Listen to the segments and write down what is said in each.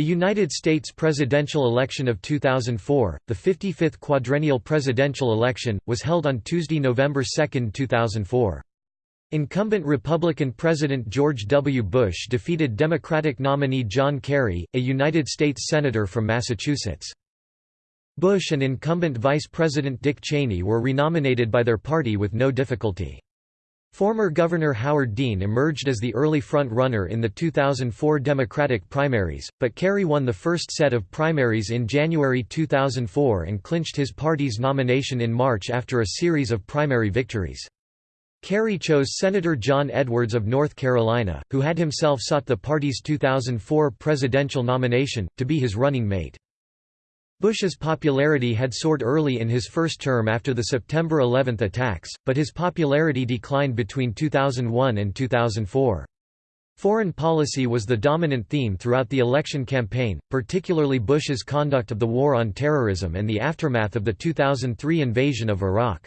The United States presidential election of 2004, the 55th quadrennial presidential election, was held on Tuesday, November 2, 2004. Incumbent Republican President George W. Bush defeated Democratic nominee John Kerry, a United States Senator from Massachusetts. Bush and incumbent Vice President Dick Cheney were renominated by their party with no difficulty. Former Governor Howard Dean emerged as the early front-runner in the 2004 Democratic primaries, but Kerry won the first set of primaries in January 2004 and clinched his party's nomination in March after a series of primary victories. Kerry chose Senator John Edwards of North Carolina, who had himself sought the party's 2004 presidential nomination, to be his running mate. Bush's popularity had soared early in his first term after the September 11 attacks, but his popularity declined between 2001 and 2004. Foreign policy was the dominant theme throughout the election campaign, particularly Bush's conduct of the war on terrorism and the aftermath of the 2003 invasion of Iraq.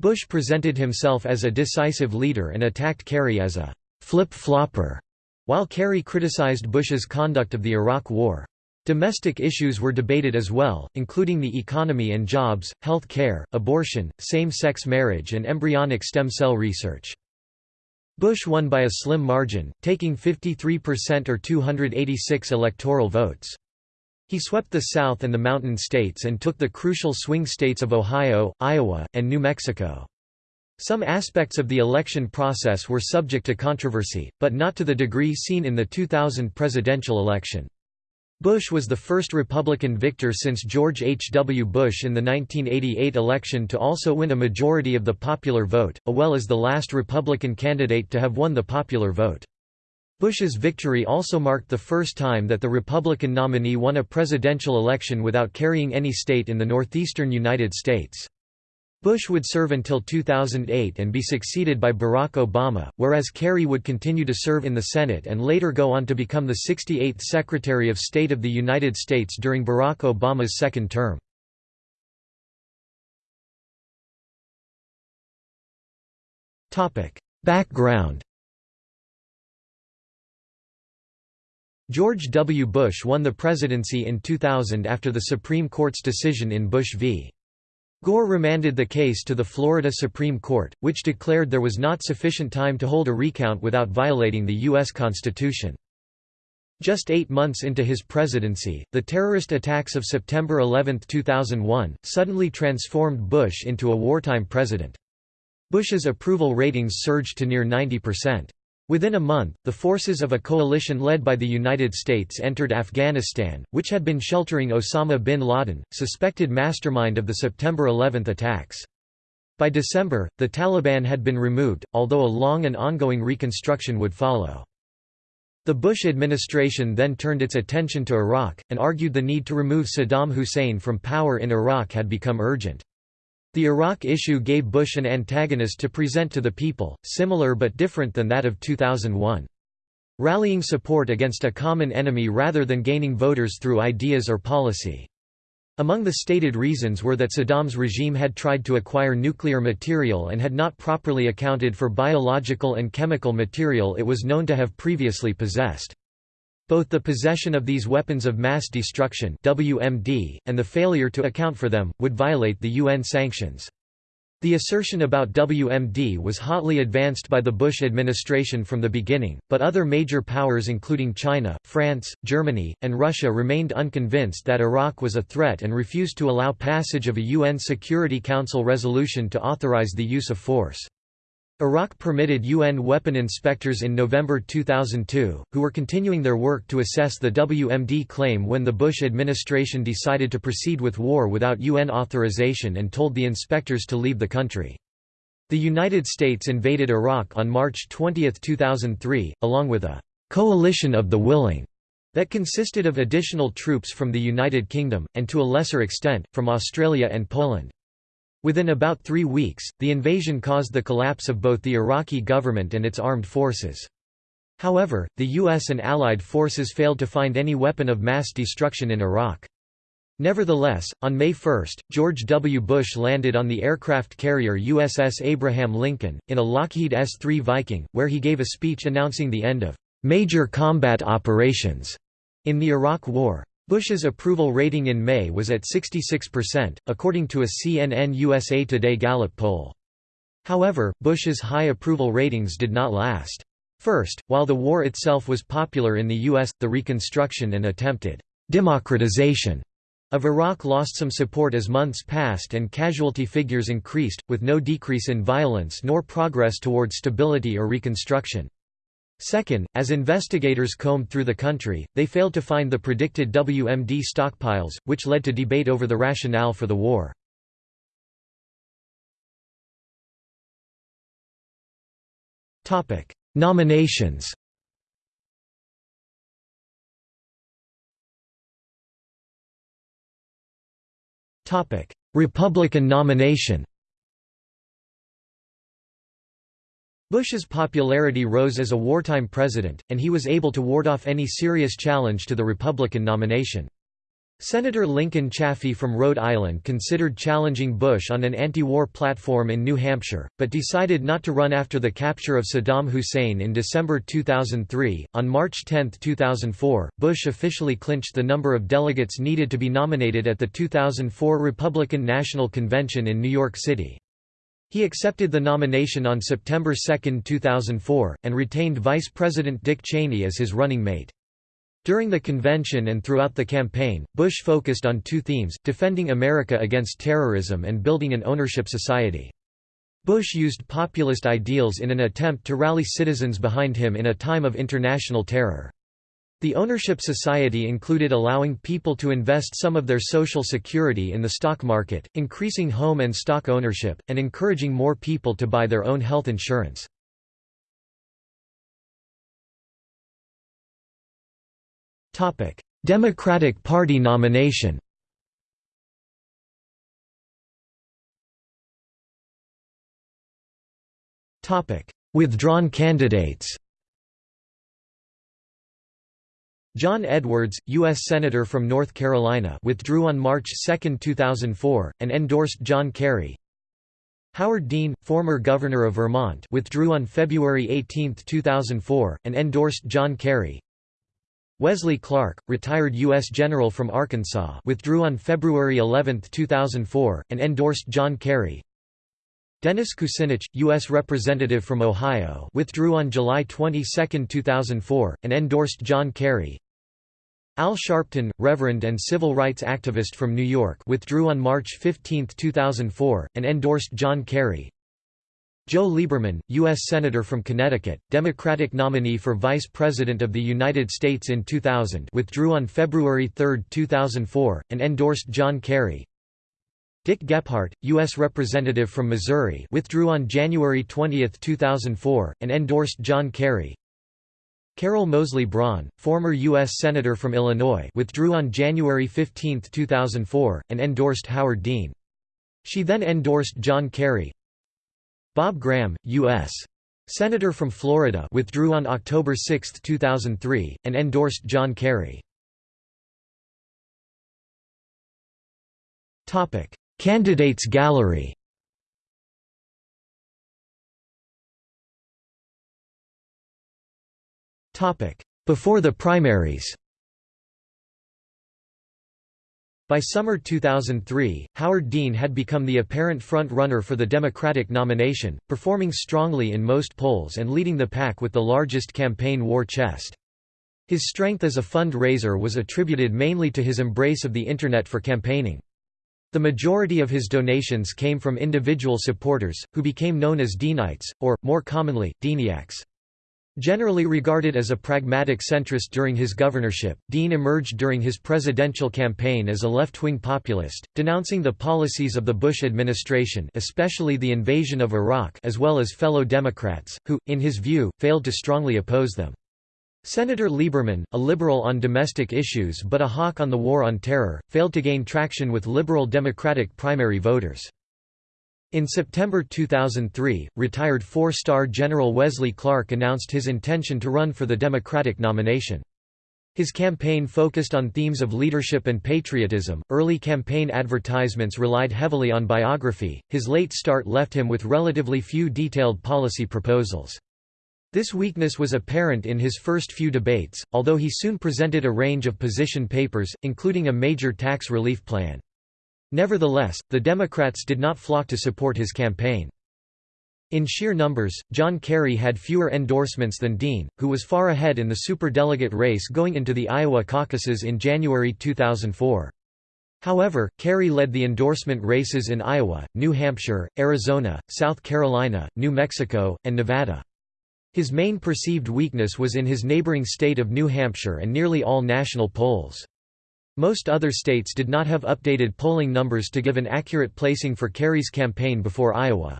Bush presented himself as a decisive leader and attacked Kerry as a «flip-flopper», while Kerry criticized Bush's conduct of the Iraq War. Domestic issues were debated as well, including the economy and jobs, health care, abortion, same-sex marriage and embryonic stem cell research. Bush won by a slim margin, taking 53% or 286 electoral votes. He swept the South and the Mountain States and took the crucial swing states of Ohio, Iowa, and New Mexico. Some aspects of the election process were subject to controversy, but not to the degree seen in the 2000 presidential election. Bush was the first Republican victor since George H. W. Bush in the 1988 election to also win a majority of the popular vote, as well as the last Republican candidate to have won the popular vote. Bush's victory also marked the first time that the Republican nominee won a presidential election without carrying any state in the northeastern United States. Bush would serve until 2008 and be succeeded by Barack Obama, whereas Kerry would continue to serve in the Senate and later go on to become the 68th Secretary of State of the United States during Barack Obama's second term. Background George W. Bush won the presidency in 2000 after the Supreme Court's decision in Bush v. Gore remanded the case to the Florida Supreme Court, which declared there was not sufficient time to hold a recount without violating the U.S. Constitution. Just eight months into his presidency, the terrorist attacks of September 11, 2001, suddenly transformed Bush into a wartime president. Bush's approval ratings surged to near 90%. Within a month, the forces of a coalition led by the United States entered Afghanistan, which had been sheltering Osama bin Laden, suspected mastermind of the September 11 attacks. By December, the Taliban had been removed, although a long and ongoing reconstruction would follow. The Bush administration then turned its attention to Iraq, and argued the need to remove Saddam Hussein from power in Iraq had become urgent. The Iraq issue gave Bush an antagonist to present to the people, similar but different than that of 2001. Rallying support against a common enemy rather than gaining voters through ideas or policy. Among the stated reasons were that Saddam's regime had tried to acquire nuclear material and had not properly accounted for biological and chemical material it was known to have previously possessed. Both the possession of these weapons of mass destruction WMD, and the failure to account for them, would violate the UN sanctions. The assertion about WMD was hotly advanced by the Bush administration from the beginning, but other major powers including China, France, Germany, and Russia remained unconvinced that Iraq was a threat and refused to allow passage of a UN Security Council resolution to authorize the use of force. Iraq permitted UN weapon inspectors in November 2002, who were continuing their work to assess the WMD claim when the Bush administration decided to proceed with war without UN authorization and told the inspectors to leave the country. The United States invaded Iraq on March 20, 2003, along with a «coalition of the willing» that consisted of additional troops from the United Kingdom, and to a lesser extent, from Australia and Poland. Within about three weeks, the invasion caused the collapse of both the Iraqi government and its armed forces. However, the U.S. and Allied forces failed to find any weapon of mass destruction in Iraq. Nevertheless, on May 1, George W. Bush landed on the aircraft carrier USS Abraham Lincoln, in a Lockheed S-3 Viking, where he gave a speech announcing the end of "...major combat operations." In the Iraq War, Bush's approval rating in May was at 66%, according to a CNN USA Today Gallup poll. However, Bush's high approval ratings did not last. First, while the war itself was popular in the U.S., the reconstruction and attempted democratization of Iraq lost some support as months passed and casualty figures increased, with no decrease in violence nor progress toward stability or reconstruction. Second, as investigators combed through the country, they failed to find the predicted WMD stockpiles, which led to debate over the rationale for the war. Nominations Republican nomination Bush's popularity rose as a wartime president, and he was able to ward off any serious challenge to the Republican nomination. Senator Lincoln Chafee from Rhode Island considered challenging Bush on an anti-war platform in New Hampshire, but decided not to run after the capture of Saddam Hussein in December 2003. On March 10, 2004, Bush officially clinched the number of delegates needed to be nominated at the 2004 Republican National Convention in New York City. He accepted the nomination on September 2, 2004, and retained Vice President Dick Cheney as his running mate. During the convention and throughout the campaign, Bush focused on two themes, defending America against terrorism and building an ownership society. Bush used populist ideals in an attempt to rally citizens behind him in a time of international terror. The ownership society included allowing people to invest some of their social security in the stock market, increasing home and stock ownership, and encouraging more people to buy their own health insurance. Democratic Party nomination Withdrawn candidates John Edwards, U.S. Senator from North Carolina withdrew on March 2, 2004, and endorsed John Kerry. Howard Dean, former governor of Vermont withdrew on February 18, 2004, and endorsed John Kerry. Wesley Clark, retired U.S. General from Arkansas withdrew on February 11, 2004, and endorsed John Kerry. Dennis Kucinich, U.S. Representative from Ohio withdrew on July 22, 2004, and endorsed John Kerry. Al Sharpton, Reverend and civil rights activist from New York withdrew on March 15, 2004, and endorsed John Kerry. Joe Lieberman, U.S. Senator from Connecticut, Democratic nominee for Vice President of the United States in 2000 withdrew on February 3, 2004, and endorsed John Kerry. Dick Gephardt, U.S. Representative from Missouri withdrew on January 20, 2004, and endorsed John Kerry. Carol Moseley Braun, former U.S. Senator from Illinois withdrew on January 15, 2004, and endorsed Howard Dean. She then endorsed John Kerry. Bob Graham, U.S. Senator from Florida withdrew on October 6, 2003, and endorsed John Kerry. Candidates gallery Before the primaries By summer 2003, Howard Dean had become the apparent front-runner for the Democratic nomination, performing strongly in most polls and leading the pack with the largest campaign war chest. His strength as a fund-raiser was attributed mainly to his embrace of the Internet for campaigning. The majority of his donations came from individual supporters, who became known as Deanites, or, more commonly, Deaniacs. Generally regarded as a pragmatic centrist during his governorship, Dean emerged during his presidential campaign as a left-wing populist, denouncing the policies of the Bush administration especially the invasion of Iraq as well as fellow Democrats, who, in his view, failed to strongly oppose them. Senator Lieberman, a liberal on domestic issues but a hawk on the war on terror, failed to gain traction with liberal Democratic primary voters. In September 2003, retired four-star General Wesley Clark announced his intention to run for the Democratic nomination. His campaign focused on themes of leadership and patriotism. Early campaign advertisements relied heavily on biography. His late start left him with relatively few detailed policy proposals. This weakness was apparent in his first few debates, although he soon presented a range of position papers, including a major tax relief plan. Nevertheless, the Democrats did not flock to support his campaign. In sheer numbers, John Kerry had fewer endorsements than Dean, who was far ahead in the superdelegate race going into the Iowa caucuses in January 2004. However, Kerry led the endorsement races in Iowa, New Hampshire, Arizona, South Carolina, New Mexico, and Nevada. His main perceived weakness was in his neighboring state of New Hampshire and nearly all national polls. Most other states did not have updated polling numbers to give an accurate placing for Kerry's campaign before Iowa.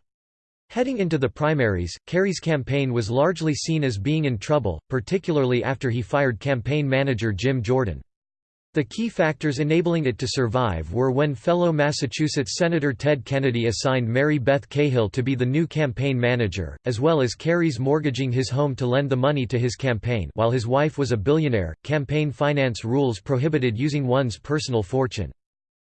Heading into the primaries, Kerry's campaign was largely seen as being in trouble, particularly after he fired campaign manager Jim Jordan. The key factors enabling it to survive were when fellow Massachusetts Senator Ted Kennedy assigned Mary Beth Cahill to be the new campaign manager, as well as Kerry's mortgaging his home to lend the money to his campaign while his wife was a billionaire, campaign finance rules prohibited using one's personal fortune.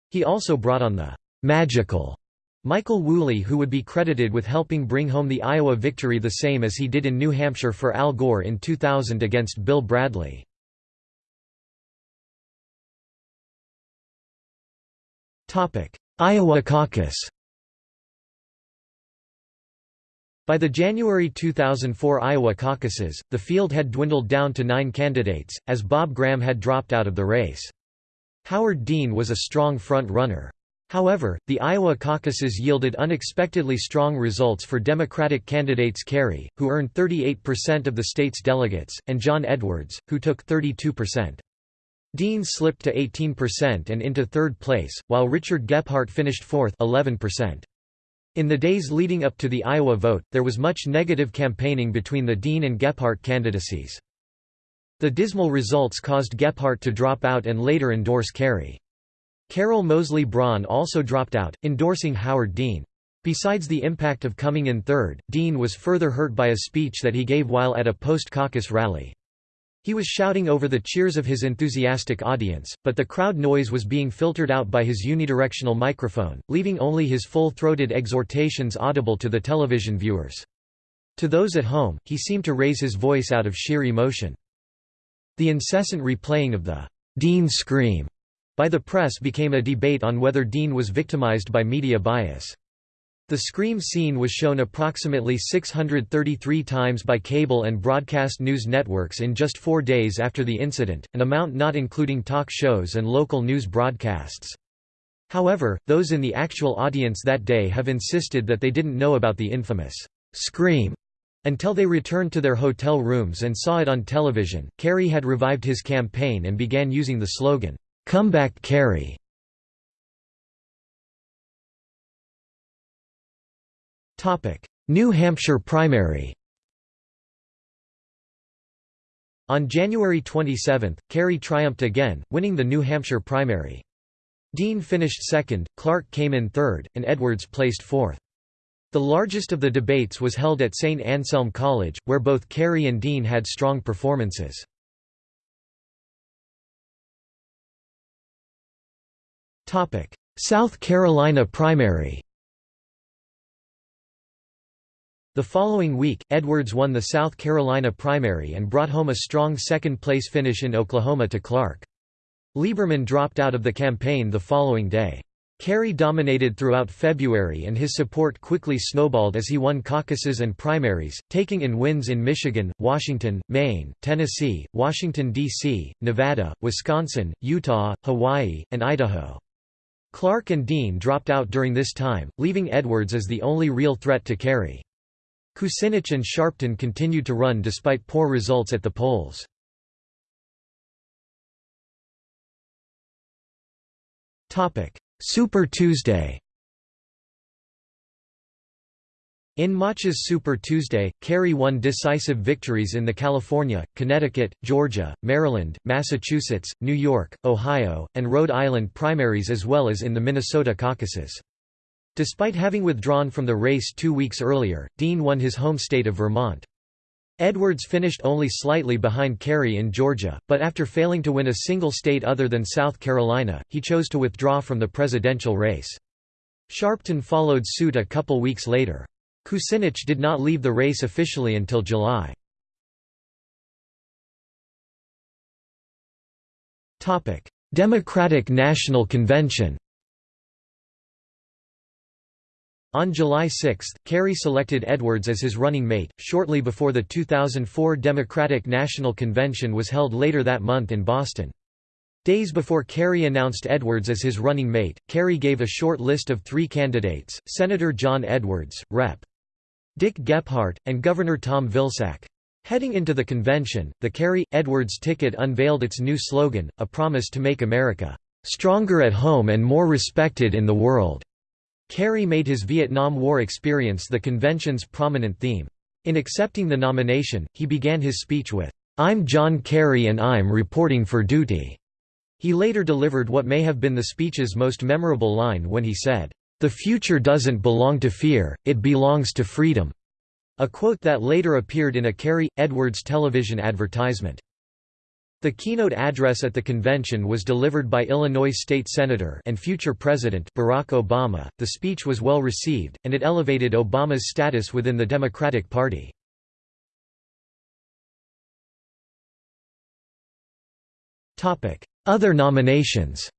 He also brought on the «magical» Michael Woolley who would be credited with helping bring home the Iowa victory the same as he did in New Hampshire for Al Gore in 2000 against Bill Bradley. Iowa caucus By the January 2004 Iowa caucuses, the field had dwindled down to nine candidates, as Bob Graham had dropped out of the race. Howard Dean was a strong front-runner. However, the Iowa caucuses yielded unexpectedly strong results for Democratic candidates Kerry, who earned 38% of the state's delegates, and John Edwards, who took 32%. Dean slipped to 18% and into third place, while Richard Gephardt finished fourth 11%. In the days leading up to the Iowa vote, there was much negative campaigning between the Dean and Gephardt candidacies. The dismal results caused Gephardt to drop out and later endorse Kerry. Carol Moseley Braun also dropped out, endorsing Howard Dean. Besides the impact of coming in third, Dean was further hurt by a speech that he gave while at a post-caucus rally. He was shouting over the cheers of his enthusiastic audience, but the crowd noise was being filtered out by his unidirectional microphone, leaving only his full-throated exhortations audible to the television viewers. To those at home, he seemed to raise his voice out of sheer emotion. The incessant replaying of the Dean scream by the press became a debate on whether Dean was victimized by media bias. The Scream scene was shown approximately 633 times by cable and broadcast news networks in just four days after the incident, an amount not including talk shows and local news broadcasts. However, those in the actual audience that day have insisted that they didn't know about the infamous Scream until they returned to their hotel rooms and saw it on television. Kerry had revived his campaign and began using the slogan, Come back Kerry. New Hampshire primary On January 27, Kerry triumphed again, winning the New Hampshire primary. Dean finished second, Clark came in third, and Edwards placed fourth. The largest of the debates was held at St. Anselm College, where both Kerry and Dean had strong performances. South Carolina primary The following week, Edwards won the South Carolina primary and brought home a strong second-place finish in Oklahoma to Clark. Lieberman dropped out of the campaign the following day. Kerry dominated throughout February and his support quickly snowballed as he won caucuses and primaries, taking in wins in Michigan, Washington, Maine, Tennessee, Washington, D.C., Nevada, Wisconsin, Utah, Hawaii, and Idaho. Clark and Dean dropped out during this time, leaving Edwards as the only real threat to Kerry. Kucinich and Sharpton continued to run despite poor results at the polls. Super Tuesday In March's Super Tuesday, Kerry won decisive victories in the California, Connecticut, Georgia, Maryland, Massachusetts, New York, Ohio, and Rhode Island primaries as well as in the Minnesota caucuses. Despite having withdrawn from the race two weeks earlier, Dean won his home state of Vermont. Edwards finished only slightly behind Kerry in Georgia, but after failing to win a single state other than South Carolina, he chose to withdraw from the presidential race. Sharpton followed suit a couple weeks later. Kucinich did not leave the race officially until July. Democratic National Convention On July 6, Kerry selected Edwards as his running mate, shortly before the 2004 Democratic National Convention was held later that month in Boston. Days before Kerry announced Edwards as his running mate, Kerry gave a short list of three candidates, Senator John Edwards, Rep. Dick Gephardt, and Governor Tom Vilsack. Heading into the convention, the Kerry-Edwards ticket unveiled its new slogan, a promise to make America, "...stronger at home and more respected in the world." Kerry made his Vietnam War experience the convention's prominent theme. In accepting the nomination, he began his speech with, "'I'm John Kerry and I'm reporting for duty'". He later delivered what may have been the speech's most memorable line when he said, "'The future doesn't belong to fear, it belongs to freedom'", a quote that later appeared in a Kerry-Edwards television advertisement. The keynote address at the convention was delivered by Illinois State Senator and future President Barack Obama. The speech was well received, and it elevated Obama's status within the Democratic Party. Other nominations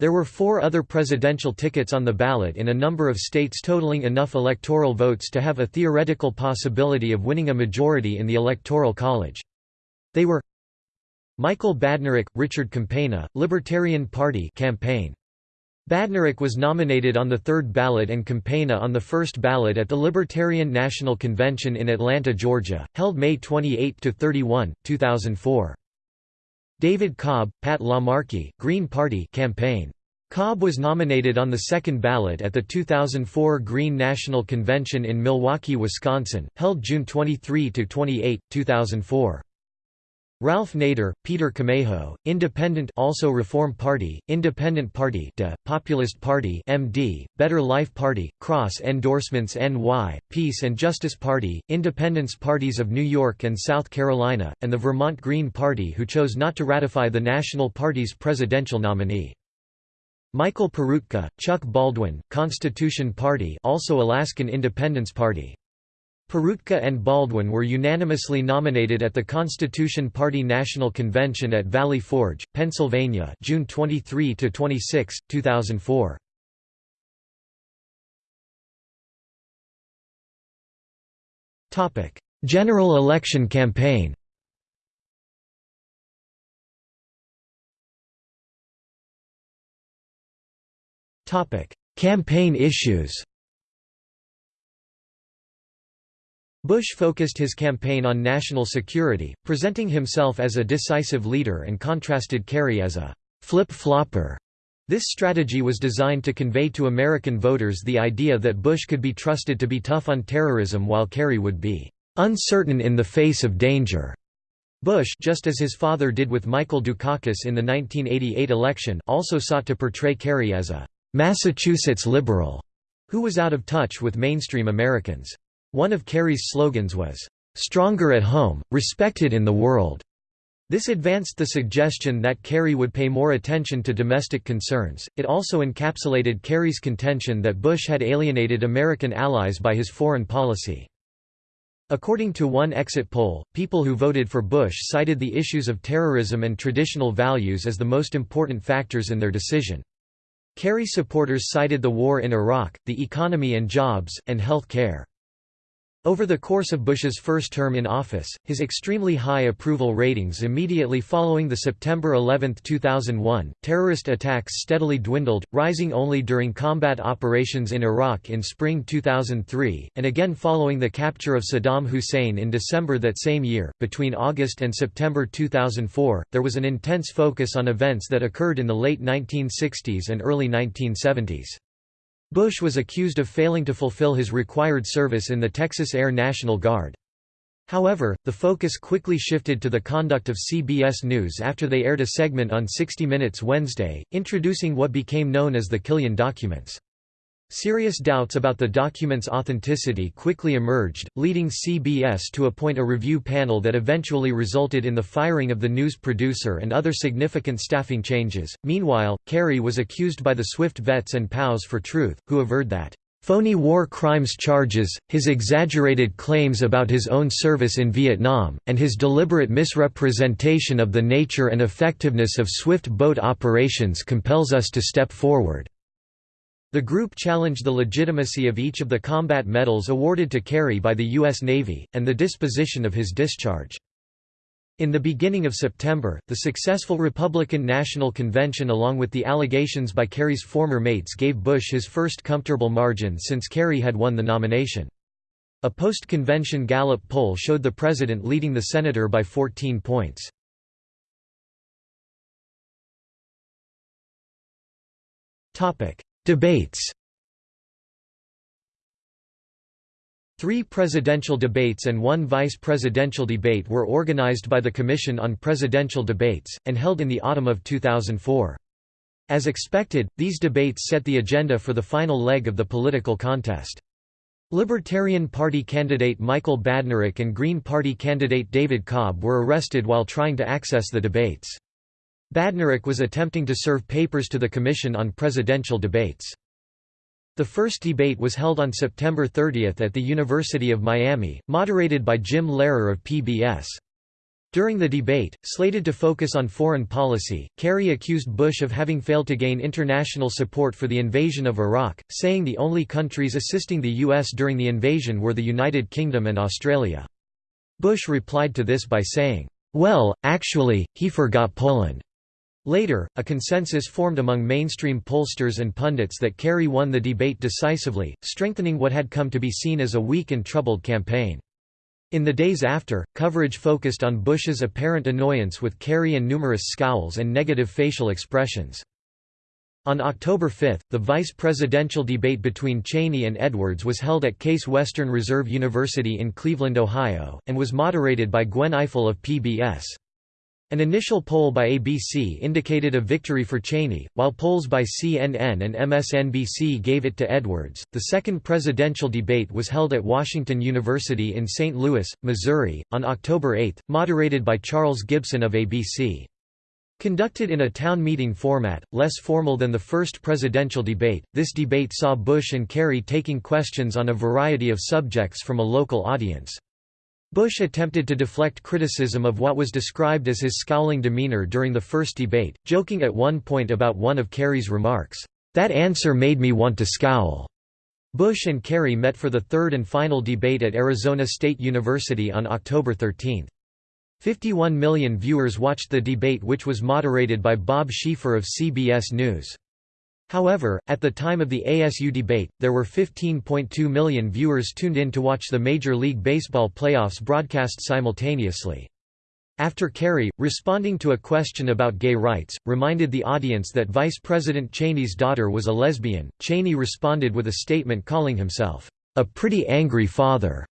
There were four other presidential tickets on the ballot in a number of states totaling enough electoral votes to have a theoretical possibility of winning a majority in the Electoral College. They were Michael Badnarik, Richard Campagna, Libertarian Party campaign. Badnarik was nominated on the third ballot and Campagna on the first ballot at the Libertarian National Convention in Atlanta, Georgia, held May 28–31, 2004. David Cobb, Pat LaMarche, Green Party campaign. Cobb was nominated on the second ballot at the 2004 Green National Convention in Milwaukee, Wisconsin, held June 23–28, 2004. Ralph Nader, Peter Camejo, Independent also Reform Party, Independent Party De, Populist Party MD, Better Life Party, Cross Endorsements NY, Peace and Justice Party, Independence Parties of New York and South Carolina, and the Vermont Green Party who chose not to ratify the National Party's presidential nominee. Michael Peroutka, Chuck Baldwin, Constitution Party also Alaskan Independence Party. Peroutka and Baldwin were unanimously nominated at the Constitution Party National Convention at Valley Forge, Pennsylvania June 23–26, 2004. General election campaign Campaign issues Bush focused his campaign on national security, presenting himself as a decisive leader and contrasted Kerry as a flip-flopper. This strategy was designed to convey to American voters the idea that Bush could be trusted to be tough on terrorism while Kerry would be uncertain in the face of danger. Bush just as his father did with Michael Dukakis in the 1988 election also sought to portray Kerry as a Massachusetts liberal who was out of touch with mainstream Americans. One of Kerry's slogans was, "'Stronger at home, respected in the world'". This advanced the suggestion that Kerry would pay more attention to domestic concerns. It also encapsulated Kerry's contention that Bush had alienated American allies by his foreign policy. According to one exit poll, people who voted for Bush cited the issues of terrorism and traditional values as the most important factors in their decision. Kerry supporters cited the war in Iraq, the economy and jobs, and health care. Over the course of Bush's first term in office, his extremely high approval ratings immediately following the September 11, 2001, terrorist attacks steadily dwindled, rising only during combat operations in Iraq in spring 2003, and again following the capture of Saddam Hussein in December that same year. Between August and September 2004, there was an intense focus on events that occurred in the late 1960s and early 1970s. Bush was accused of failing to fulfill his required service in the Texas Air National Guard. However, the focus quickly shifted to the conduct of CBS News after they aired a segment on 60 Minutes Wednesday, introducing what became known as the Killian documents. Serious doubts about the document's authenticity quickly emerged, leading CBS to appoint a review panel that eventually resulted in the firing of the news producer and other significant staffing changes. Meanwhile, Kerry was accused by the Swift vets and POWs for Truth, who averred that, phony war crimes charges, his exaggerated claims about his own service in Vietnam, and his deliberate misrepresentation of the nature and effectiveness of swift boat operations compels us to step forward." The group challenged the legitimacy of each of the combat medals awarded to Kerry by the U.S. Navy, and the disposition of his discharge. In the beginning of September, the successful Republican National Convention along with the allegations by Kerry's former mates gave Bush his first comfortable margin since Kerry had won the nomination. A post-convention Gallup poll showed the president leading the senator by 14 points. Debates Three presidential debates and one vice presidential debate were organized by the Commission on Presidential Debates, and held in the autumn of 2004. As expected, these debates set the agenda for the final leg of the political contest. Libertarian Party candidate Michael Badnarik and Green Party candidate David Cobb were arrested while trying to access the debates. Badnarik was attempting to serve papers to the Commission on Presidential Debates. The first debate was held on September 30 at the University of Miami, moderated by Jim Lehrer of PBS. During the debate, slated to focus on foreign policy, Kerry accused Bush of having failed to gain international support for the invasion of Iraq, saying the only countries assisting the U.S. during the invasion were the United Kingdom and Australia. Bush replied to this by saying, "'Well, actually, he forgot Poland.' Later, a consensus formed among mainstream pollsters and pundits that Kerry won the debate decisively, strengthening what had come to be seen as a weak and troubled campaign. In the days after, coverage focused on Bush's apparent annoyance with Kerry and numerous scowls and negative facial expressions. On October 5, the vice presidential debate between Cheney and Edwards was held at Case Western Reserve University in Cleveland, Ohio, and was moderated by Gwen Ifill of PBS. An initial poll by ABC indicated a victory for Cheney, while polls by CNN and MSNBC gave it to Edwards. The second presidential debate was held at Washington University in St. Louis, Missouri, on October 8, moderated by Charles Gibson of ABC. Conducted in a town meeting format, less formal than the first presidential debate, this debate saw Bush and Kerry taking questions on a variety of subjects from a local audience. Bush attempted to deflect criticism of what was described as his scowling demeanor during the first debate, joking at one point about one of Kerry's remarks, "'That answer made me want to scowl.'" Bush and Kerry met for the third and final debate at Arizona State University on October 13. 51 million viewers watched the debate which was moderated by Bob Schieffer of CBS News. However, at the time of the ASU debate, there were 15.2 million viewers tuned in to watch the Major League Baseball playoffs broadcast simultaneously. After Kerry, responding to a question about gay rights, reminded the audience that Vice President Cheney's daughter was a lesbian, Cheney responded with a statement calling himself, "...a pretty angry father."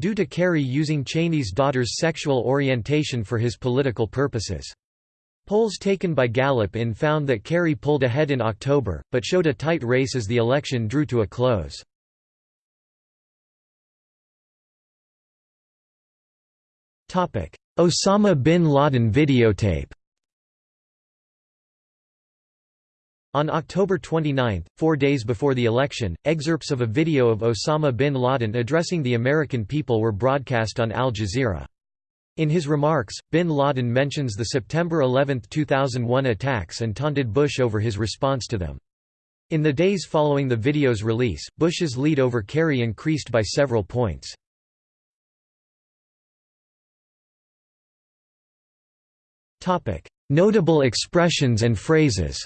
due to Kerry using Cheney's daughter's sexual orientation for his political purposes. Polls taken by Gallup in found that Kerry pulled ahead in October, but showed a tight race as the election drew to a close. Osama bin Laden videotape On October 29, four days before the election, excerpts of a video of Osama bin Laden addressing the American people were broadcast on Al Jazeera. In his remarks, bin Laden mentions the September 11, 2001 attacks and taunted Bush over his response to them. In the days following the video's release, Bush's lead over Kerry increased by several points. Notable expressions and phrases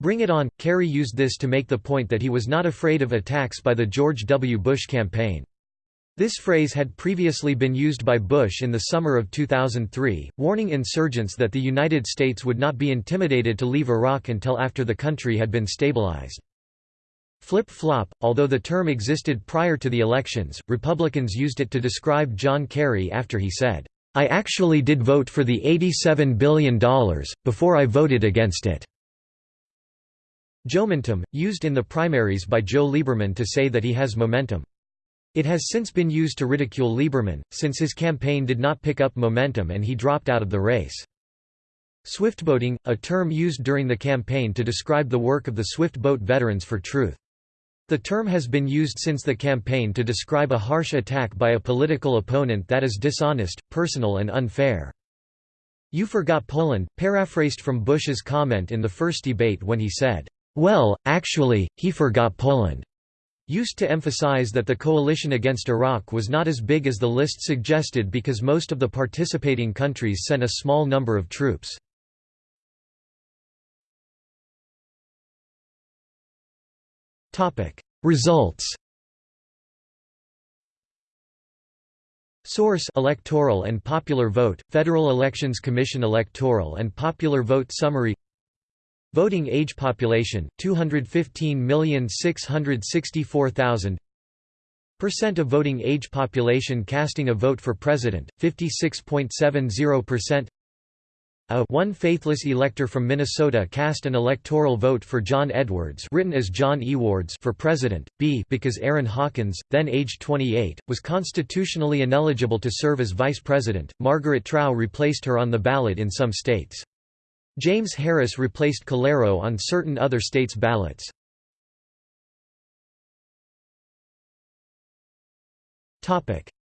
Bring it on, Kerry used this to make the point that he was not afraid of attacks by the George W. Bush campaign. This phrase had previously been used by Bush in the summer of 2003, warning insurgents that the United States would not be intimidated to leave Iraq until after the country had been stabilized. Flip-flop, although the term existed prior to the elections, Republicans used it to describe John Kerry after he said, "'I actually did vote for the $87 billion, before I voted against it." Joementum, used in the primaries by Joe Lieberman to say that he has momentum. It has since been used to ridicule Lieberman, since his campaign did not pick up momentum and he dropped out of the race. Swiftboating, a term used during the campaign to describe the work of the Swift Boat Veterans for Truth. The term has been used since the campaign to describe a harsh attack by a political opponent that is dishonest, personal and unfair. You forgot Poland, paraphrased from Bush's comment in the first debate when he said, "'Well, actually, he forgot Poland' used to emphasize that the coalition against Iraq was not as big as the list suggested because most of the participating countries sent a small number of troops. Results Source Electoral and Popular Vote, Federal Elections Commission Electoral and Popular Vote Summary Voting age population, 215,664,000 Percent of voting age population casting a vote for president, 56.70% a one faithless elector from Minnesota cast an electoral vote for John Edwards written as John Ewards for president, b because Arrin Hawkins, then aged 28, was constitutionally ineligible to serve as vice president, Margaret Trowe replaced her on the ballot in some states. James Harris replaced Calero on certain other states' ballots.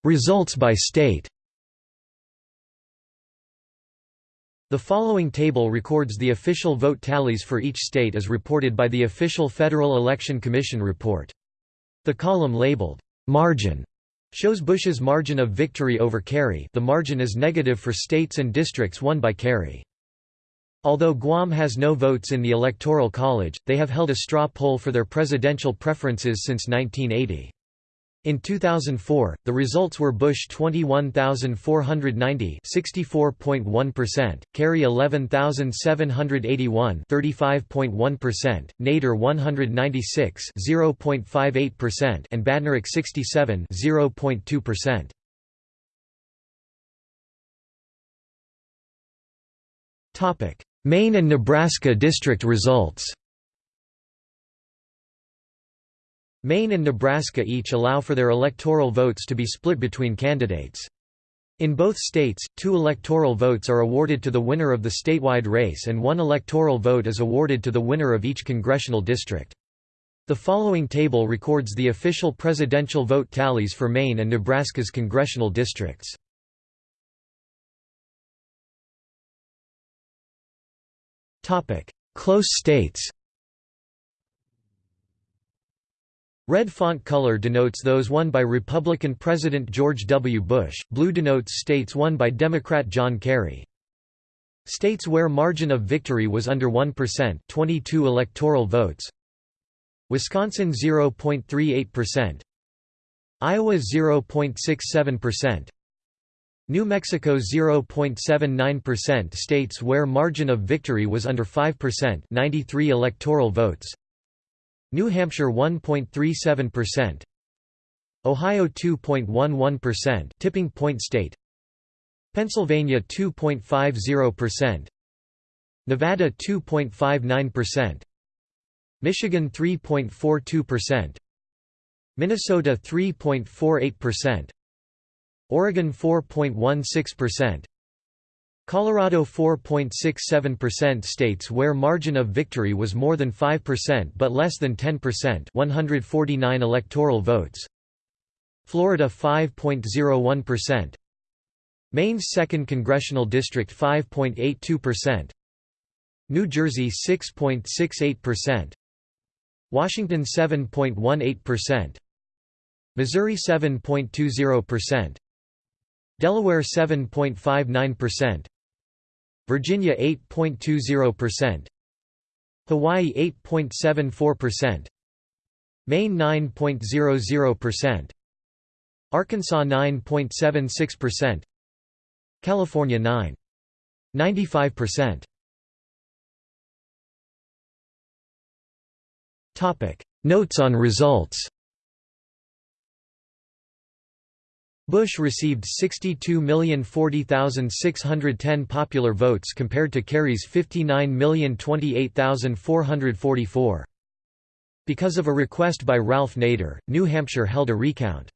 Results by state The following table records the official vote tallies for each state as reported by the official Federal Election Commission report. The column labeled, "'Margin' shows Bush's margin of victory over Kerry the margin is negative for states and districts won by Kerry. Although Guam has no votes in the Electoral College, they have held a straw poll for their presidential preferences since 1980. In 2004, the results were Bush 21,490 64.1%, Kerry 11,781 35.1%, Nader 196 0.58% and Badnarik 67 0.2%. Maine and Nebraska district results Maine and Nebraska each allow for their electoral votes to be split between candidates. In both states, two electoral votes are awarded to the winner of the statewide race and one electoral vote is awarded to the winner of each congressional district. The following table records the official presidential vote tallies for Maine and Nebraska's congressional districts. Close states Red font color denotes those won by Republican President George W. Bush, blue denotes states won by Democrat John Kerry. States where margin of victory was under 1% 22 electoral votes Wisconsin 0.38% Iowa 0.67% New Mexico 0.79% states where margin of victory was under 5% 93 electoral votes. New Hampshire 1.37%, Ohio 2.11% tipping point state, Pennsylvania 2.50%, Nevada 2.59%, Michigan 3.42%, Minnesota 3.48%, Oregon 4.16%, Colorado 4.67% states where margin of victory was more than 5% but less than 10% 149 electoral votes. Florida 5.01%. Maine's 2nd Congressional District 5.82%. New Jersey 6.68%. Washington 7.18%. Missouri 7.20%. Delaware 7.59%. Virginia 8.20%, Hawaii 8.74%, Maine 9.00%, Arkansas 9.76%, California 9.95%. Topic: Notes on results. Bush received 62,040,610 popular votes compared to Kerry's 59,028,444. Because of a request by Ralph Nader, New Hampshire held a recount.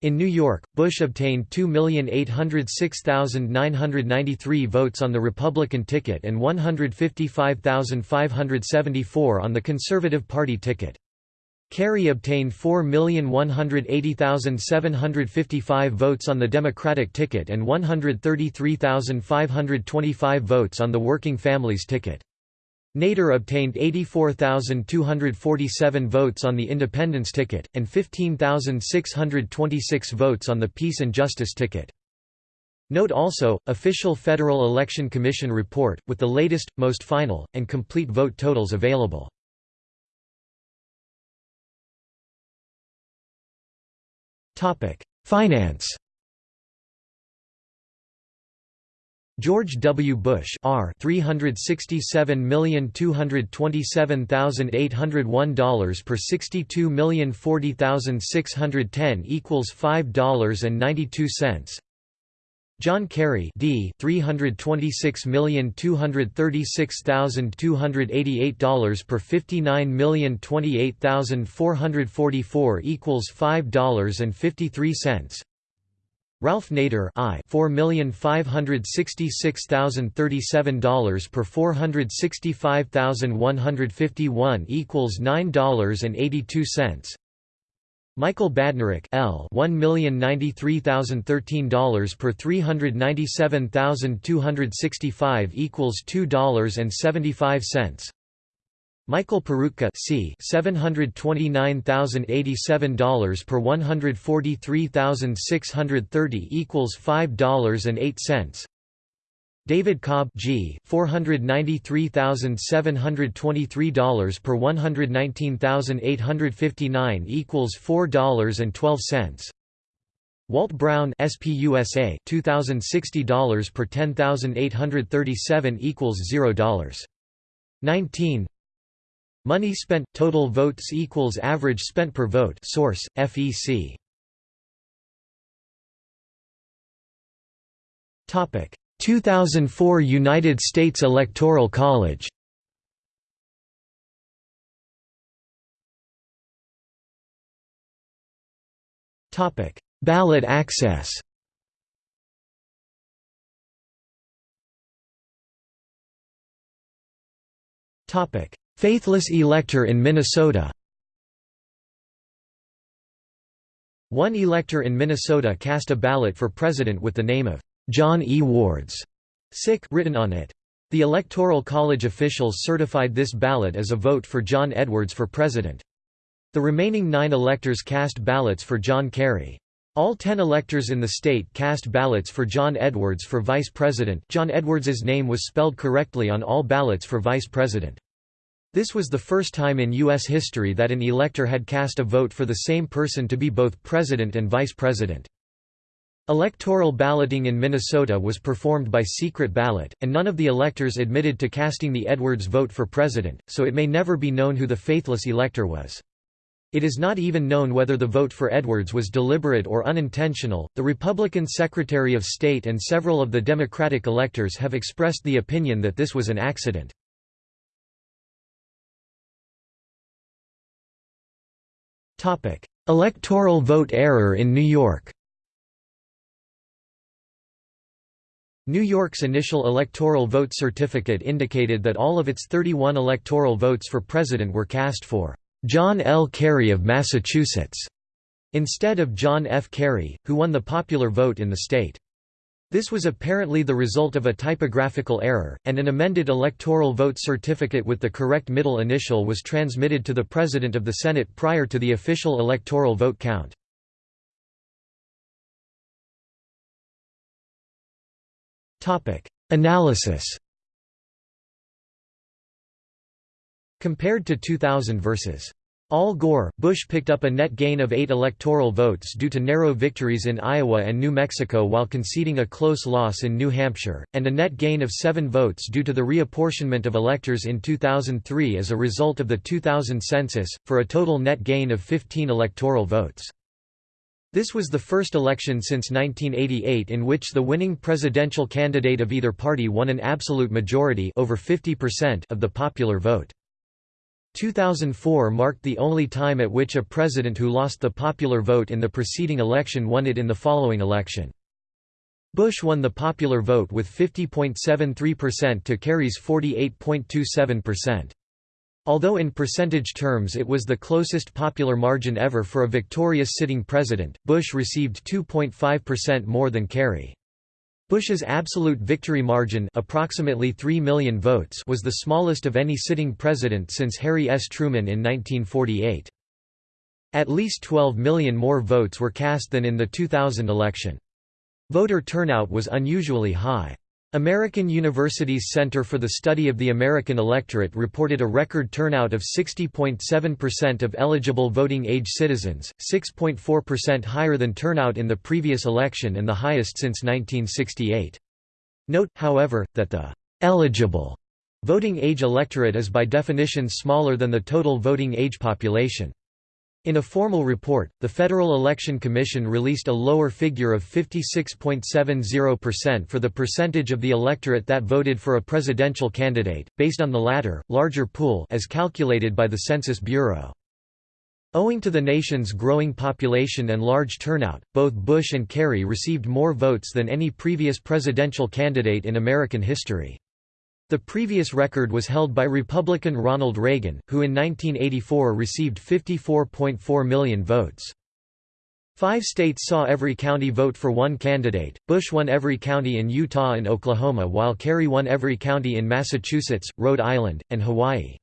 In New York, Bush obtained 2,806,993 votes on the Republican ticket and 155,574 on the Conservative Party ticket. Kerry obtained 4,180,755 votes on the Democratic ticket and 133,525 votes on the Working Families ticket. Nader obtained 84,247 votes on the Independence ticket, and 15,626 votes on the Peace and Justice ticket. Note also, official Federal Election Commission report, with the latest, most final, and complete vote totals available. Finance. George W. Bush R. 367,227,801 per 62,040,610 equals $5.92 John Kerry D $326,236,288 per 59,028,444 equals $5.53 Ralph Nader I $4,566,037 per 465,151 equals $9.82 Michael Badnarik L. $1,093,013 per 397,265 equals $2.75 Michael Peroutka C. $729,087 per 143,630 equals $5.08 David Cobb G. $493,723 per 119,859 equals $4.12 Walt Brown SPUSA $2060 per 10,837 equals $0. 19 Money spent total votes equals average spent per vote source FEC Topic 2004 United States Electoral College. Topic Ballot access. Topic Faithless elector in Minnesota. One elector in Minnesota cast a ballot for president with the name of John E. Wards sic written on it. The Electoral College officials certified this ballot as a vote for John Edwards for president. The remaining nine electors cast ballots for John Kerry. All ten electors in the state cast ballots for John Edwards for vice president John Edwards's name was spelled correctly on all ballots for vice president. This was the first time in U.S. history that an elector had cast a vote for the same person to be both president and vice president. Electoral balloting in Minnesota was performed by secret ballot, and none of the electors admitted to casting the Edwards vote for president, so it may never be known who the faithless elector was. It is not even known whether the vote for Edwards was deliberate or unintentional. The Republican Secretary of State and several of the Democratic electors have expressed the opinion that this was an accident. Topic: Electoral vote error in New York. New York's initial electoral vote certificate indicated that all of its 31 electoral votes for president were cast for John L. Kerry of Massachusetts, instead of John F. Kerry, who won the popular vote in the state. This was apparently the result of a typographical error, and an amended electoral vote certificate with the correct middle initial was transmitted to the President of the Senate prior to the official electoral vote count. Analysis Compared to 2000 versus Al Gore, Bush picked up a net gain of eight electoral votes due to narrow victories in Iowa and New Mexico while conceding a close loss in New Hampshire, and a net gain of seven votes due to the reapportionment of electors in 2003 as a result of the 2000 census, for a total net gain of 15 electoral votes. This was the first election since 1988 in which the winning presidential candidate of either party won an absolute majority over 50% of the popular vote. 2004 marked the only time at which a president who lost the popular vote in the preceding election won it in the following election. Bush won the popular vote with 50.73% to Kerry's 48.27%. Although in percentage terms it was the closest popular margin ever for a victorious sitting president, Bush received 2.5% more than Kerry. Bush's absolute victory margin approximately 3 million votes was the smallest of any sitting president since Harry S. Truman in 1948. At least 12 million more votes were cast than in the 2000 election. Voter turnout was unusually high. American University's Center for the Study of the American Electorate reported a record turnout of 60.7% of eligible voting-age citizens, 6.4% higher than turnout in the previous election and the highest since 1968. Note, however, that the «eligible» voting-age electorate is by definition smaller than the total voting-age population. In a formal report, the Federal Election Commission released a lower figure of 56.70% for the percentage of the electorate that voted for a presidential candidate, based on the latter, larger pool as calculated by the Census Bureau. Owing to the nation's growing population and large turnout, both Bush and Kerry received more votes than any previous presidential candidate in American history. The previous record was held by Republican Ronald Reagan, who in 1984 received 54.4 million votes. Five states saw every county vote for one candidate. Bush won every county in Utah and Oklahoma while Kerry won every county in Massachusetts, Rhode Island, and Hawaii.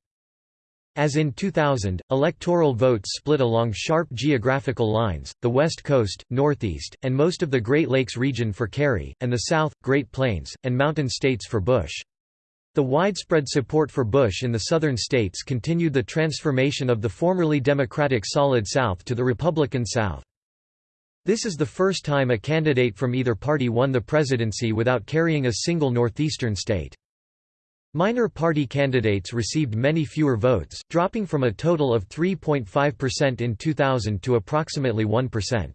As in 2000, electoral votes split along sharp geographical lines, the West Coast, Northeast, and most of the Great Lakes region for Kerry, and the South, Great Plains, and Mountain States for Bush. The widespread support for Bush in the southern states continued the transformation of the formerly Democratic Solid South to the Republican South. This is the first time a candidate from either party won the presidency without carrying a single northeastern state. Minor party candidates received many fewer votes, dropping from a total of 3.5% in 2000 to approximately 1%.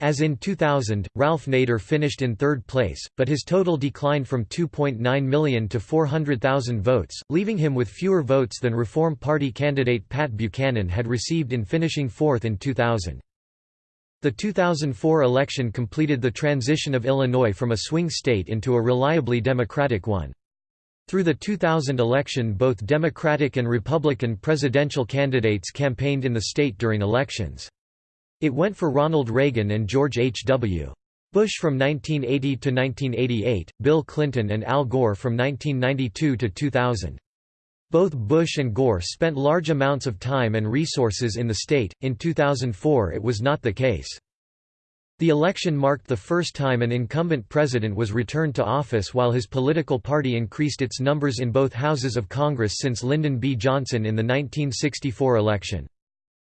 As in 2000, Ralph Nader finished in third place, but his total declined from 2.9 million to 400,000 votes, leaving him with fewer votes than Reform Party candidate Pat Buchanan had received in finishing fourth in 2000. The 2004 election completed the transition of Illinois from a swing state into a reliably Democratic one. Through the 2000 election both Democratic and Republican presidential candidates campaigned in the state during elections. It went for Ronald Reagan and George H. W. Bush from 1980 to 1988, Bill Clinton and Al Gore from 1992 to 2000. Both Bush and Gore spent large amounts of time and resources in the state, in 2004 it was not the case. The election marked the first time an incumbent president was returned to office while his political party increased its numbers in both houses of Congress since Lyndon B. Johnson in the 1964 election.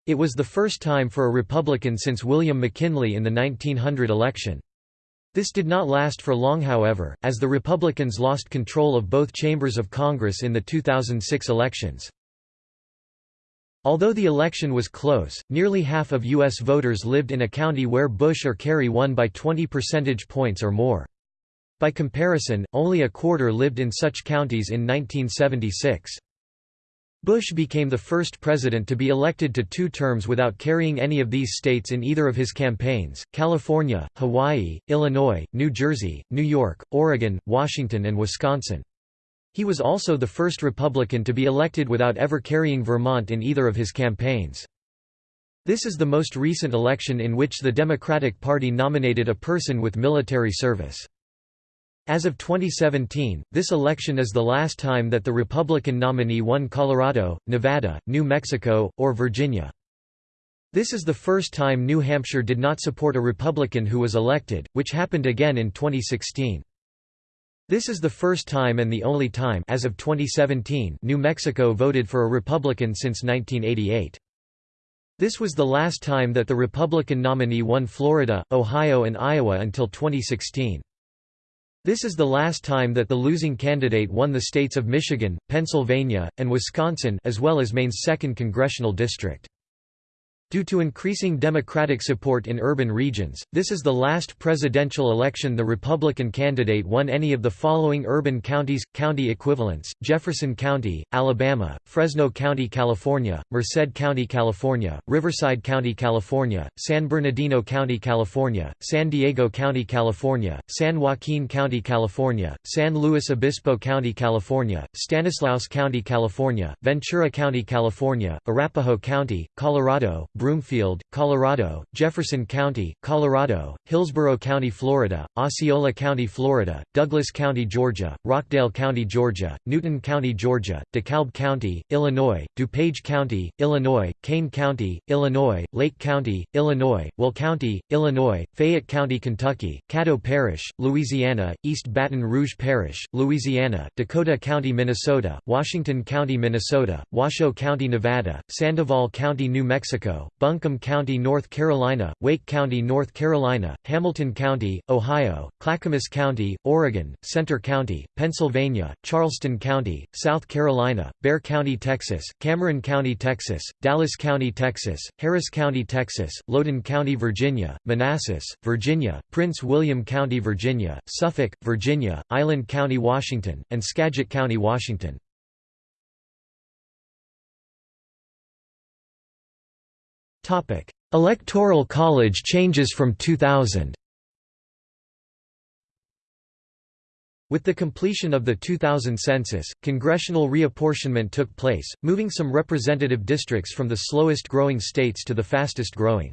It was the first time for a Republican since William McKinley in the 1900 election. This did not last for long however, as the Republicans lost control of both chambers of Congress in the 2006 elections. Although the election was close, nearly half of U.S. voters lived in a county where Bush or Kerry won by 20 percentage points or more. By comparison, only a quarter lived in such counties in 1976. Bush became the first president to be elected to two terms without carrying any of these states in either of his campaigns, California, Hawaii, Illinois, New Jersey, New York, Oregon, Washington and Wisconsin. He was also the first Republican to be elected without ever carrying Vermont in either of his campaigns. This is the most recent election in which the Democratic Party nominated a person with military service. As of 2017, this election is the last time that the Republican nominee won Colorado, Nevada, New Mexico, or Virginia. This is the first time New Hampshire did not support a Republican who was elected, which happened again in 2016. This is the first time and the only time as of 2017 New Mexico voted for a Republican since 1988. This was the last time that the Republican nominee won Florida, Ohio and Iowa until 2016. This is the last time that the losing candidate won the states of Michigan, Pennsylvania, and Wisconsin as well as Maine's 2nd congressional district. Due to increasing Democratic support in urban regions, this is the last presidential election the Republican candidate won any of the following urban counties, county equivalents, Jefferson County, Alabama, Fresno County, California, Merced County, California, Riverside County, California, San Bernardino County, California, San Diego County, California, San Joaquin County, California, San Luis Obispo County, California, Stanislaus County, California, Ventura County, California, Arapahoe County, Colorado, Broomfield, Colorado, Jefferson County, Colorado, Hillsborough County, Florida, Osceola County, Florida, Douglas County, Georgia, Rockdale County, Georgia, Newton County, Georgia, DeKalb County, Illinois, DuPage County, Illinois, Kane County, Illinois, Lake County, Illinois, Will County, Illinois, Fayette County, Kentucky, Caddo Parish, Louisiana, East Baton Rouge Parish, Louisiana, Dakota County, Minnesota, Washington County, Minnesota, Washoe County, Nevada, Sandoval County, New Mexico, Buncombe County, North Carolina, Wake County, North Carolina, Hamilton County, Ohio, Clackamas County, Oregon, Centre County, Pennsylvania, Charleston County, South Carolina, Bexar County, Texas, Cameron County, Texas, Dallas County, Texas, Harris County, Texas, Loudoun County, Virginia, Manassas, Virginia, Prince William County, Virginia, Suffolk, Virginia, Island County, Washington, and Skagit County, Washington. Electoral College changes from 2000 With the completion of the 2000 census, congressional reapportionment took place, moving some representative districts from the slowest growing states to the fastest growing.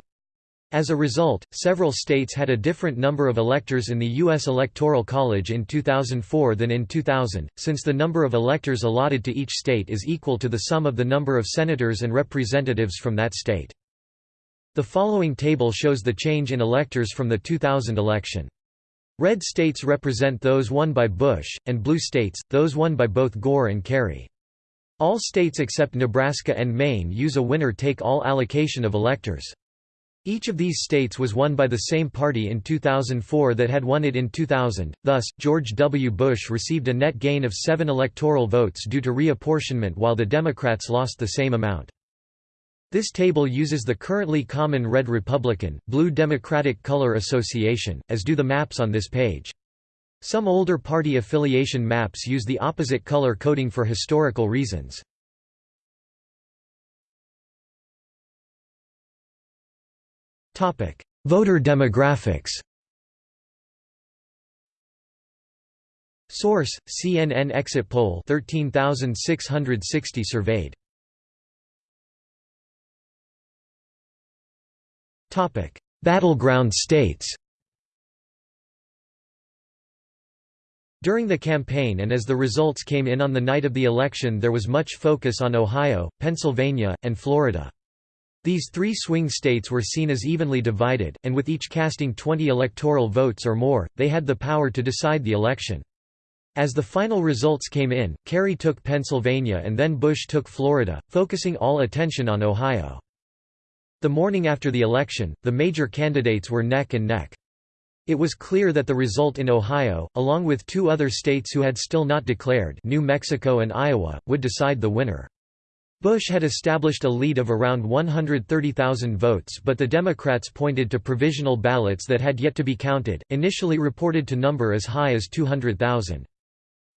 As a result, several states had a different number of electors in the U.S. Electoral College in 2004 than in 2000, since the number of electors allotted to each state is equal to the sum of the number of senators and representatives from that state. The following table shows the change in electors from the 2000 election. Red states represent those won by Bush, and blue states, those won by both Gore and Kerry. All states except Nebraska and Maine use a winner-take-all allocation of electors. Each of these states was won by the same party in 2004 that had won it in 2000, thus, George W. Bush received a net gain of seven electoral votes due to reapportionment while the Democrats lost the same amount. This table uses the currently common red Republican, blue Democratic color association, as do the maps on this page. Some older party affiliation maps use the opposite color coding for historical reasons. Voter demographics Source: CNN exit poll 13660 surveyed Battleground states During the campaign and as the results came in on the night of the election there was much focus on Ohio, Pennsylvania, and Florida. These three swing states were seen as evenly divided, and with each casting 20 electoral votes or more, they had the power to decide the election. As the final results came in, Kerry took Pennsylvania and then Bush took Florida, focusing all attention on Ohio. The morning after the election, the major candidates were neck and neck. It was clear that the result in Ohio, along with two other states who had still not declared New Mexico and Iowa, would decide the winner. Bush had established a lead of around 130,000 votes but the Democrats pointed to provisional ballots that had yet to be counted, initially reported to number as high as 200,000.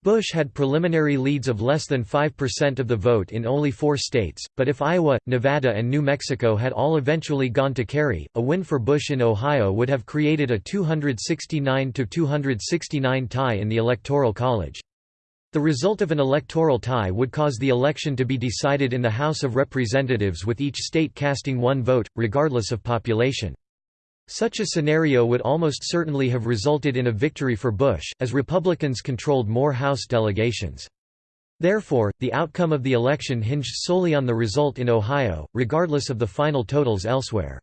Bush had preliminary leads of less than 5% of the vote in only four states, but if Iowa, Nevada and New Mexico had all eventually gone to Kerry, a win for Bush in Ohio would have created a 269–269 tie in the Electoral College. The result of an electoral tie would cause the election to be decided in the House of Representatives with each state casting one vote, regardless of population. Such a scenario would almost certainly have resulted in a victory for Bush, as Republicans controlled more House delegations. Therefore, the outcome of the election hinged solely on the result in Ohio, regardless of the final totals elsewhere.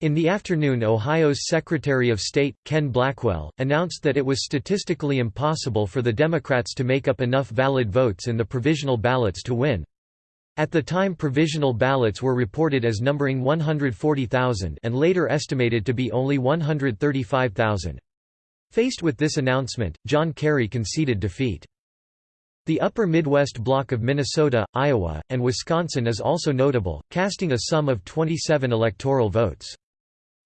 In the afternoon Ohio's Secretary of State, Ken Blackwell, announced that it was statistically impossible for the Democrats to make up enough valid votes in the provisional ballots to win. At the time provisional ballots were reported as numbering 140,000 and later estimated to be only 135,000. Faced with this announcement, John Kerry conceded defeat. The upper Midwest block of Minnesota, Iowa, and Wisconsin is also notable, casting a sum of 27 electoral votes.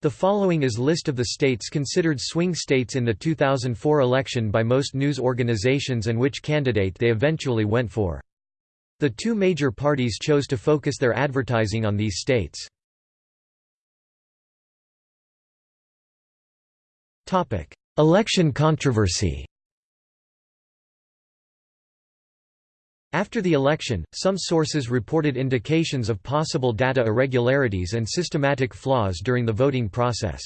The following is list of the states considered swing states in the 2004 election by most news organizations and which candidate they eventually went for. The two major parties chose to focus their advertising on these states. Election controversy After the election, some sources reported indications of possible data irregularities and systematic flaws during the voting process.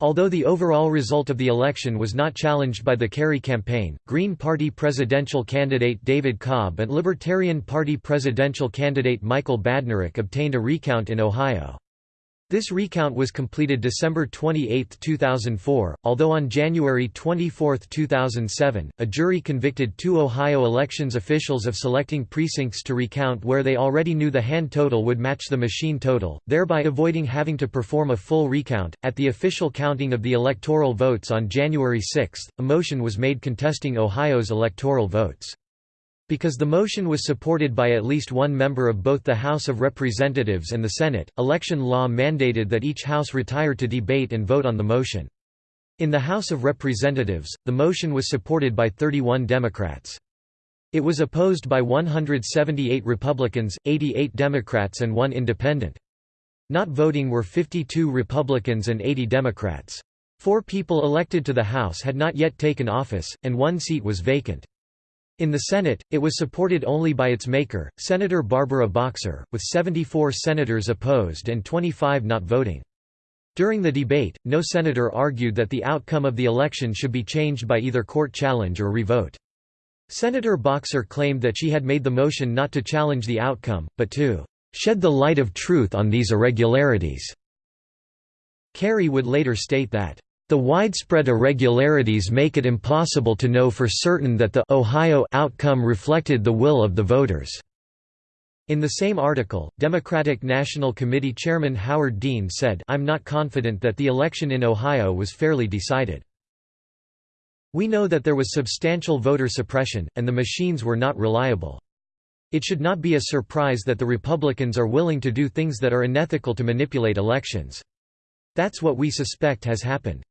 Although the overall result of the election was not challenged by the Kerry campaign, Green Party presidential candidate David Cobb and Libertarian Party presidential candidate Michael Badnarik obtained a recount in Ohio. This recount was completed December 28, 2004, although on January 24, 2007, a jury convicted two Ohio elections officials of selecting precincts to recount where they already knew the hand total would match the machine total, thereby avoiding having to perform a full recount. At the official counting of the electoral votes on January 6, a motion was made contesting Ohio's electoral votes. Because the motion was supported by at least one member of both the House of Representatives and the Senate, election law mandated that each House retire to debate and vote on the motion. In the House of Representatives, the motion was supported by 31 Democrats. It was opposed by 178 Republicans, 88 Democrats and one independent. Not voting were 52 Republicans and 80 Democrats. Four people elected to the House had not yet taken office, and one seat was vacant. In the Senate, it was supported only by its maker, Senator Barbara Boxer, with 74 senators opposed and 25 not voting. During the debate, no senator argued that the outcome of the election should be changed by either court challenge or revote. Senator Boxer claimed that she had made the motion not to challenge the outcome, but to shed the light of truth on these irregularities. Kerry would later state that the widespread irregularities make it impossible to know for certain that the Ohio outcome reflected the will of the voters. In the same article, Democratic National Committee Chairman Howard Dean said I'm not confident that the election in Ohio was fairly decided. We know that there was substantial voter suppression, and the machines were not reliable. It should not be a surprise that the Republicans are willing to do things that are unethical to manipulate elections. That's what we suspect has happened.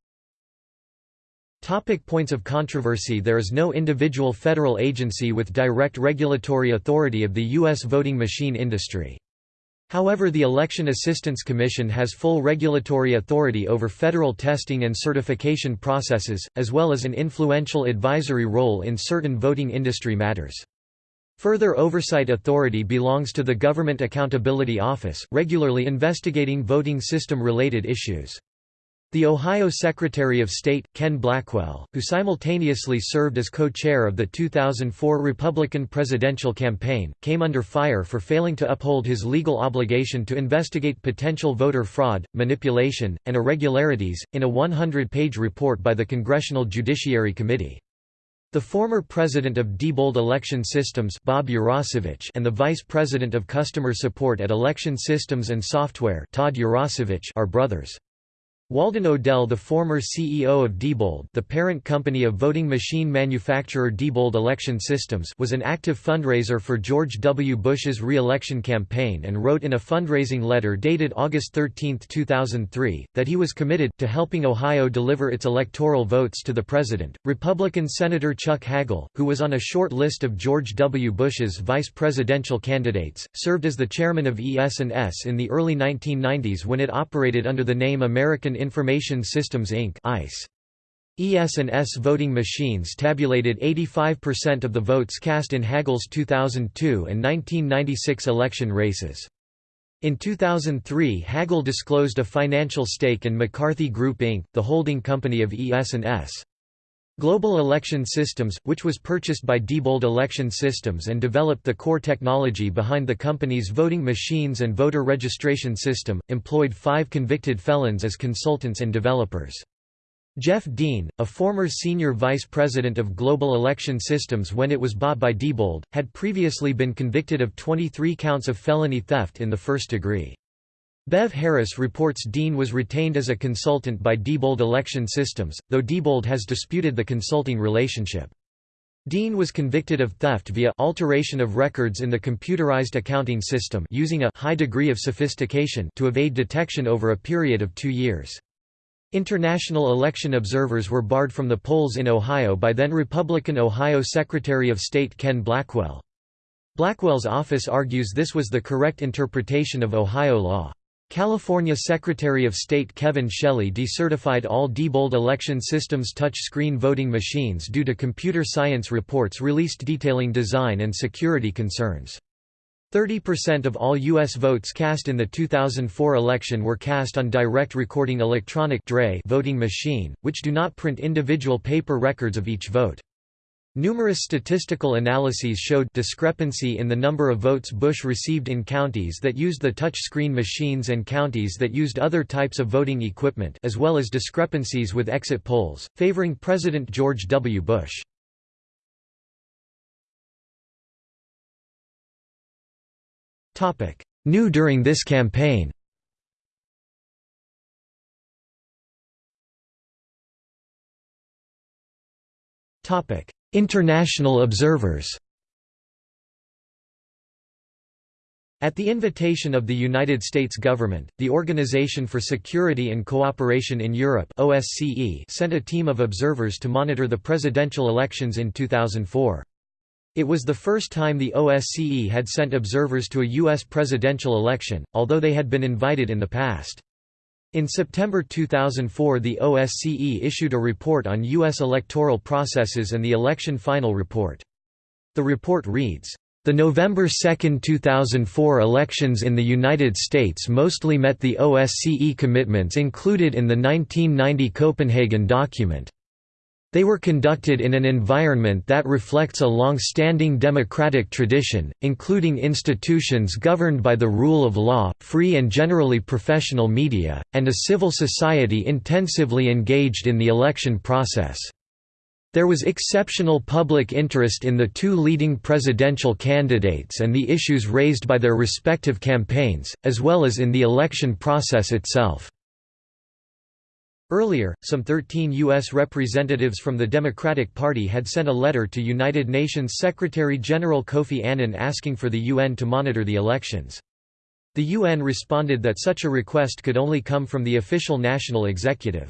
Topic points of controversy There is no individual federal agency with direct regulatory authority of the U.S. voting machine industry. However the Election Assistance Commission has full regulatory authority over federal testing and certification processes, as well as an influential advisory role in certain voting industry matters. Further oversight authority belongs to the Government Accountability Office, regularly investigating voting system-related issues. The Ohio Secretary of State, Ken Blackwell, who simultaneously served as co-chair of the 2004 Republican presidential campaign, came under fire for failing to uphold his legal obligation to investigate potential voter fraud, manipulation, and irregularities, in a 100-page report by the Congressional Judiciary Committee. The former president of Diebold Election Systems Bob Urosevich and the vice president of customer support at Election Systems and Software Todd Urosevich are brothers. Walden O'Dell the former CEO of Diebold the parent company of voting machine manufacturer Diebold Election Systems was an active fundraiser for George W. Bush's re-election campaign and wrote in a fundraising letter dated August 13, 2003, that he was committed to helping Ohio deliver its electoral votes to the president. Republican Senator Chuck Hagel, who was on a short list of George W. Bush's vice presidential candidates, served as the chairman of ES&S in the early 1990s when it operated under the name American Information Systems Inc. ES&S voting machines tabulated 85% of the votes cast in Hagel's 2002 and 1996 election races. In 2003 Hagel disclosed a financial stake in McCarthy Group Inc., the holding company of ES&S. Global Election Systems, which was purchased by Diebold Election Systems and developed the core technology behind the company's voting machines and voter registration system, employed five convicted felons as consultants and developers. Jeff Dean, a former senior vice president of Global Election Systems when it was bought by Diebold, had previously been convicted of 23 counts of felony theft in the first degree. Bev Harris reports Dean was retained as a consultant by Diebold Election Systems, though Diebold has disputed the consulting relationship. Dean was convicted of theft via alteration of records in the computerized accounting system using a high degree of sophistication to evade detection over a period of two years. International election observers were barred from the polls in Ohio by then Republican Ohio Secretary of State Ken Blackwell. Blackwell's office argues this was the correct interpretation of Ohio law. California Secretary of State Kevin Shelley decertified all Diebold election systems touch-screen voting machines due to computer science reports released detailing design and security concerns. 30% of all U.S. votes cast in the 2004 election were cast on direct recording electronic voting machine, which do not print individual paper records of each vote. Numerous statistical analyses showed discrepancy in the number of votes Bush received in counties that used the touch-screen machines and counties that used other types of voting equipment as well as discrepancies with exit polls, favoring President George W. Bush. New during this campaign Topic: International observers At the invitation of the United States government, the Organization for Security and Cooperation in Europe OSCE sent a team of observers to monitor the presidential elections in 2004. It was the first time the OSCE had sent observers to a U.S. presidential election, although they had been invited in the past. In September 2004 the OSCE issued a report on U.S. electoral processes and the election final report. The report reads, "...the November 2, 2004 elections in the United States mostly met the OSCE commitments included in the 1990 Copenhagen document. They were conducted in an environment that reflects a long-standing democratic tradition, including institutions governed by the rule of law, free and generally professional media, and a civil society intensively engaged in the election process. There was exceptional public interest in the two leading presidential candidates and the issues raised by their respective campaigns, as well as in the election process itself. Earlier, some 13 U.S. representatives from the Democratic Party had sent a letter to United Nations Secretary-General Kofi Annan asking for the UN to monitor the elections. The UN responded that such a request could only come from the official national executive.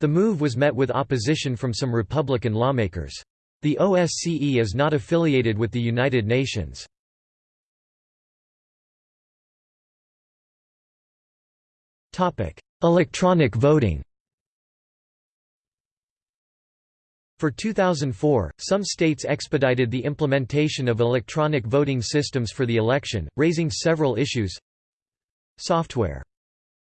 The move was met with opposition from some Republican lawmakers. The OSCE is not affiliated with the United Nations. Electronic voting For 2004, some states expedited the implementation of electronic voting systems for the election, raising several issues. Software.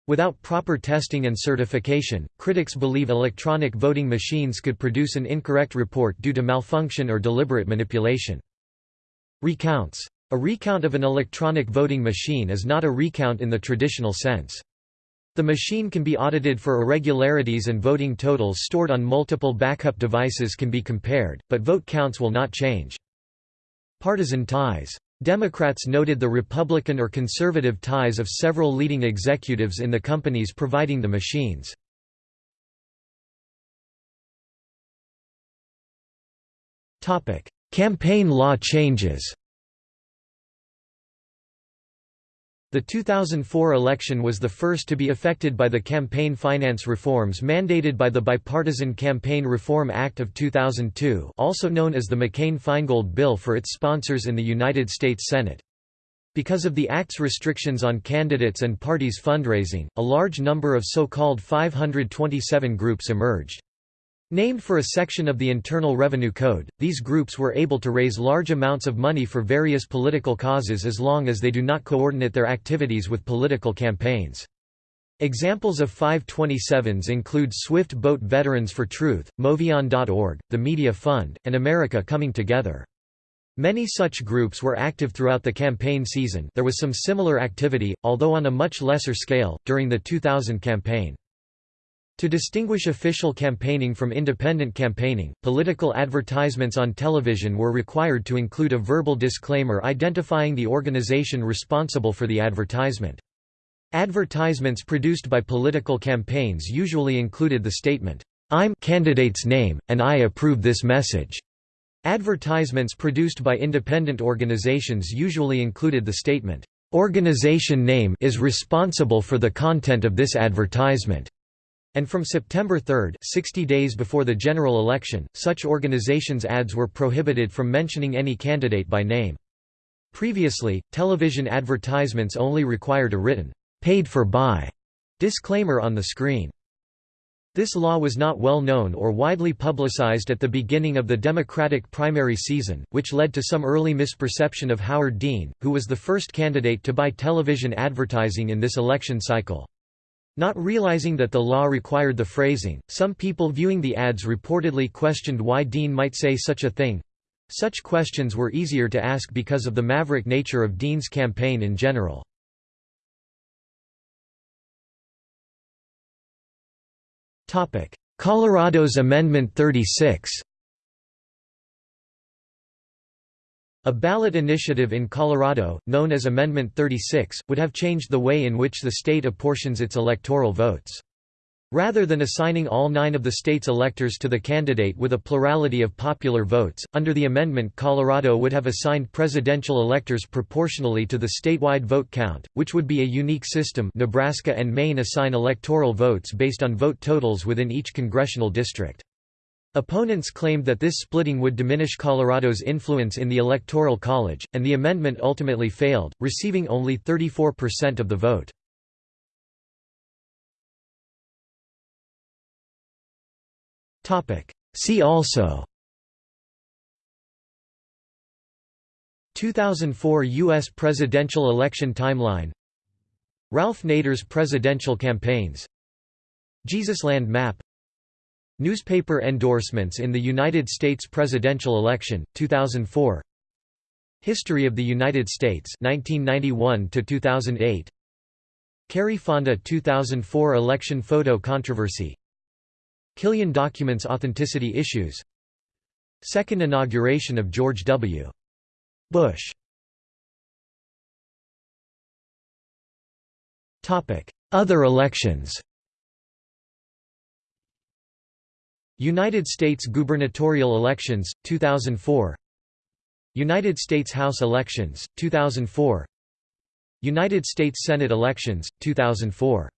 Without proper testing and certification, critics believe electronic voting machines could produce an incorrect report due to malfunction or deliberate manipulation. Recounts. A recount of an electronic voting machine is not a recount in the traditional sense. The machine can be audited for irregularities and voting totals stored on multiple backup devices can be compared, but vote counts will not change. Partisan ties. Democrats noted the Republican or conservative ties of several leading executives in the companies providing the machines. Campaign law changes The 2004 election was the first to be affected by the campaign finance reforms mandated by the Bipartisan Campaign Reform Act of 2002 also known as the McCain-Feingold Bill for its sponsors in the United States Senate. Because of the Act's restrictions on candidates and parties' fundraising, a large number of so-called 527 groups emerged. Named for a section of the Internal Revenue Code, these groups were able to raise large amounts of money for various political causes as long as they do not coordinate their activities with political campaigns. Examples of 527s include Swift Boat Veterans for Truth, MoveOn.org, the Media Fund, and America Coming Together. Many such groups were active throughout the campaign season there was some similar activity, although on a much lesser scale, during the 2000 campaign. To distinguish official campaigning from independent campaigning, political advertisements on television were required to include a verbal disclaimer identifying the organization responsible for the advertisement. Advertisements produced by political campaigns usually included the statement, "'I'm candidate's name, and I approve this message' Advertisements produced by independent organizations usually included the statement, "...organization name is responsible for the content of this advertisement." And from September 3 60 days before the general election, such organizations' ads were prohibited from mentioning any candidate by name. Previously, television advertisements only required a written, paid for by disclaimer on the screen. This law was not well known or widely publicized at the beginning of the Democratic primary season, which led to some early misperception of Howard Dean, who was the first candidate to buy television advertising in this election cycle. Not realizing that the law required the phrasing, some people viewing the ads reportedly questioned why Dean might say such a thing. Such questions were easier to ask because of the maverick nature of Dean's campaign in general. Colorado's Amendment 36 A ballot initiative in Colorado, known as Amendment 36, would have changed the way in which the state apportions its electoral votes. Rather than assigning all nine of the state's electors to the candidate with a plurality of popular votes, under the amendment Colorado would have assigned presidential electors proportionally to the statewide vote count, which would be a unique system Nebraska and Maine assign electoral votes based on vote totals within each congressional district. Opponents claimed that this splitting would diminish Colorado's influence in the Electoral College, and the amendment ultimately failed, receiving only 34% of the vote. See also 2004 U.S. presidential election timeline Ralph Nader's presidential campaigns Jesusland map Newspaper endorsements in the United States presidential election, 2004 History of the United States 1991 to 2008 Kerry Fonda 2004 election photo controversy. Killian documents authenticity issues. Second inauguration of George W. Bush. Other elections United States gubernatorial elections, 2004 United States House elections, 2004 United States Senate elections, 2004